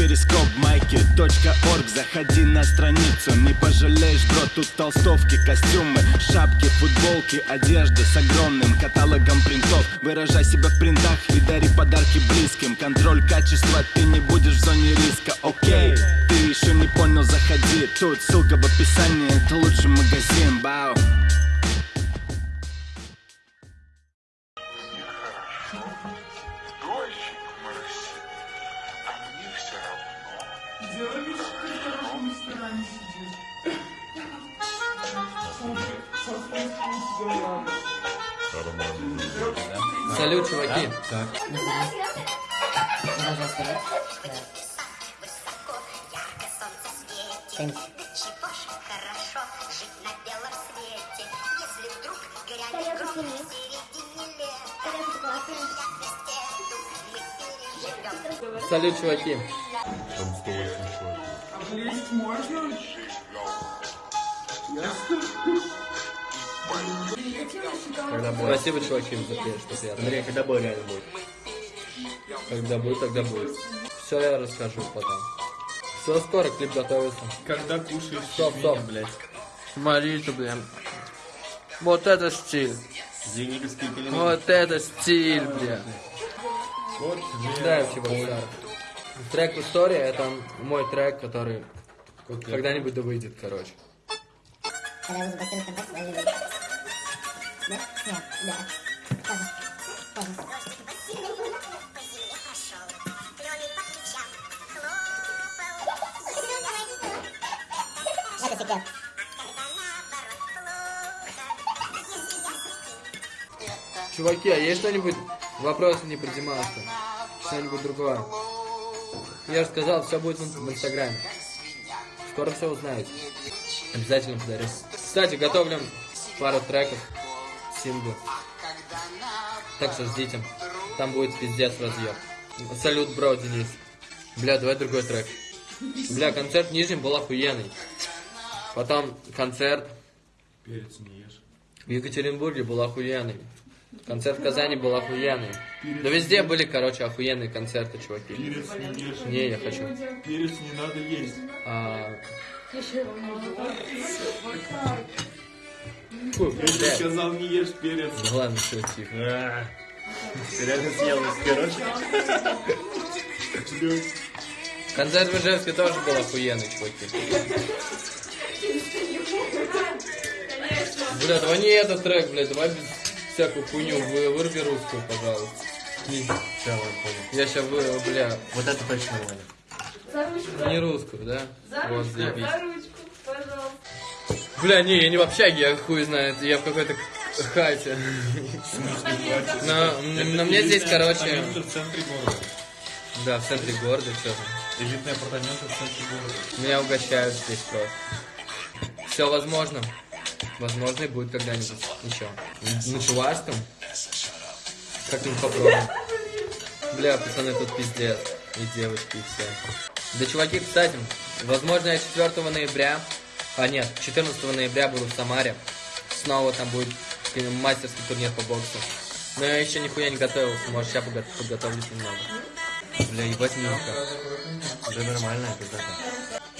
перископ майки .орг. Заходи на страницу, не пожалеешь, бро Тут толстовки, костюмы, шапки, футболки Одежда с огромным каталогом принтов. Выражай себя в принтах и дари подарки близким. Контроль качества, ты не будешь в зоне риска, окей Ты еще не понял, заходи. Тут ссылка в описании, это лучший магазин, бау середине лета. Я вместе мы переживем. Салют, чуваки. Облезть можно? Когда будет. Спасибо, чуваки, за что. Андрей, когда будет реально будет? Когда будет, тогда будет. Все я расскажу потом. Все скоро клип готовится. Когда кушаешь Стоп, стоп. блядь. Смотрите, блин. Вот это стиль. Зениковский пеленок. Вот это стиль, блин. Вот, Да, Чебоксар. Трек «История» — это мой трек, который когда-нибудь да выйдет, короче. Когда вы заблокируете контакт, они выйдут. Да? Нет, да. Тоже. Тоже. Это секрет. Чуваки, а есть что-нибудь? Вопросы не предимался. Что-нибудь другое. Я же сказал, все будет в инстаграме. Скоро все узнаете. Обязательно подарю. Кстати, готовлю пару треков, синглы. Так что ждите. Там будет пиздец разъеб. Салют, бро, Денис. Бля, давай другой трек. Бля, концерт в Нижнем был охуенный. Потом концерт Перец не ешь. в Екатеринбурге был охуенный. Концерт в Казани был охуенный. Да везде были, короче, охуенные концерты, чуваки. Перец не ешь. Не, я хочу. Перец не надо есть. А... Фу, Я тебе сказал, не ешь перец. Да ладно, все, тихо. А, Ты реально съел из? Блядь. Концерт в Ижевске тоже был охуенный, чуваки. Бля, давай не этот трек, блядь, давай без всякую хуйню, вы, выруби русскую, пожалуйста. Все, ладно, понял. Я сейчас вы, бля, Вот это точно нормально. За ручку. не русскую, да? За Вот, ручку, заебись. за ручку, пожалуйста. Бля, не, я не в общаге, я хуй знает, я в какой-то хате. Но, но мне здесь, короче, Апартаменты в центре города. да, в центре города, что Элитные апартаменты в центре города. Меня угощают здесь просто. Все возможно. Возможно, и будет когда-нибудь еще. На чувашском? Как-нибудь попробуем. Бля, пацаны, тут пиздец. И девочки, и все. Да, чуваки, кстати, возможно, я 4 ноября, а нет, 14 ноября буду в Самаре. Снова там будет мастерский турнир по боксу. Но я еще нихуя не готовился, может, сейчас подго- подготовлюсь немного. Бля, ебать минутка. Да нормально, это.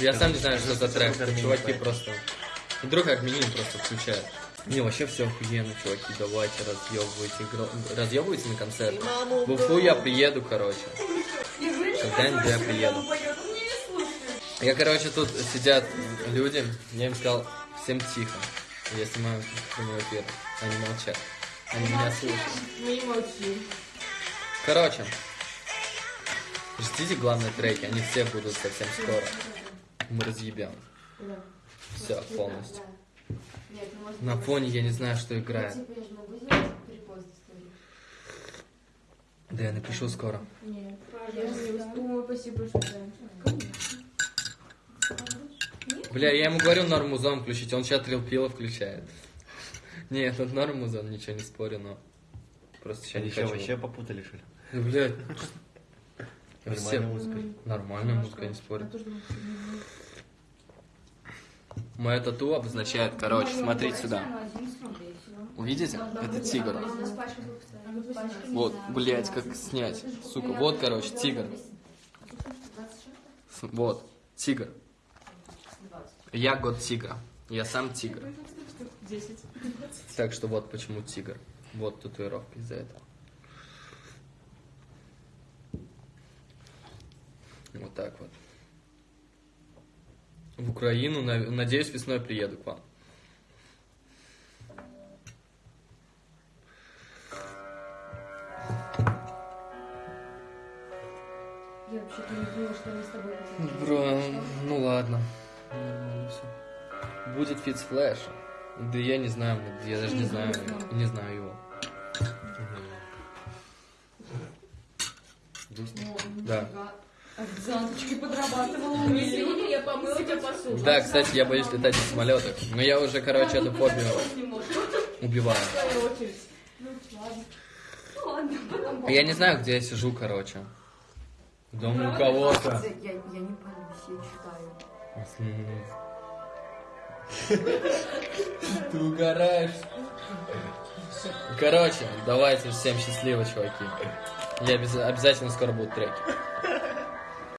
Я сам не знаю, что за трек. Чуваки просто... Вдруг админин просто включают. Не, вообще все охуенно, чуваки, давайте разъебывайте, разъебывайте на концерт. В Уфу я приеду, короче. Когда-нибудь я приеду. Я, короче, тут сидят люди, я им сказал, всем тихо. Я снимаю прямой эфир. Они молчат. Они меня слушают. Мы молчим. Короче, ждите главные треки, они все будут совсем скоро. Мы разъебем. Все, полностью. На фоне я не знаю, что играет. Да я напишу скоро. Нет, я не спасибо. Бля, я ему говорю норм музон включить, он сейчас трилпила включает. Нет, тут норм музон, ничего не спорю, но... Просто сейчас не хочу. вообще попутали, что ли? Ну, Блядь. Нормальная музыка. Нормальная музыка, не спорю. Мое тату обозначает, короче, смотрите сюда. Увидите? Это тигр. Вот, блядь, как снять. Сука, вот, короче, тигр. Вот, тигр. Я год тигра. Я сам тигр. 10. Так что вот почему тигр. Вот татуировка из-за этого. Вот так вот. В Украину, на- надеюсь, весной приеду к вам. Я вообще-то не думала, что мы с тобой. Бро, ну ладно. Нормально всё. Будет feat с Флеша. Да я не знаю, я даже не знаю, не знаю его. Да. Официанточкой подрабатывала. Извини, я помыла тебе посуду. Да, кстати, я боюсь летать на самолетах. Но я уже, короче, эту фобию убиваю. Ну, ладно. Ну, потом Я не знаю, где я сижу, короче. Дома у кого-то. Я, я не пойму, я читаю. Ты угораешь. Короче, давайте всем счастливо, чуваки. Я обяз- обязательно скоро будут треки.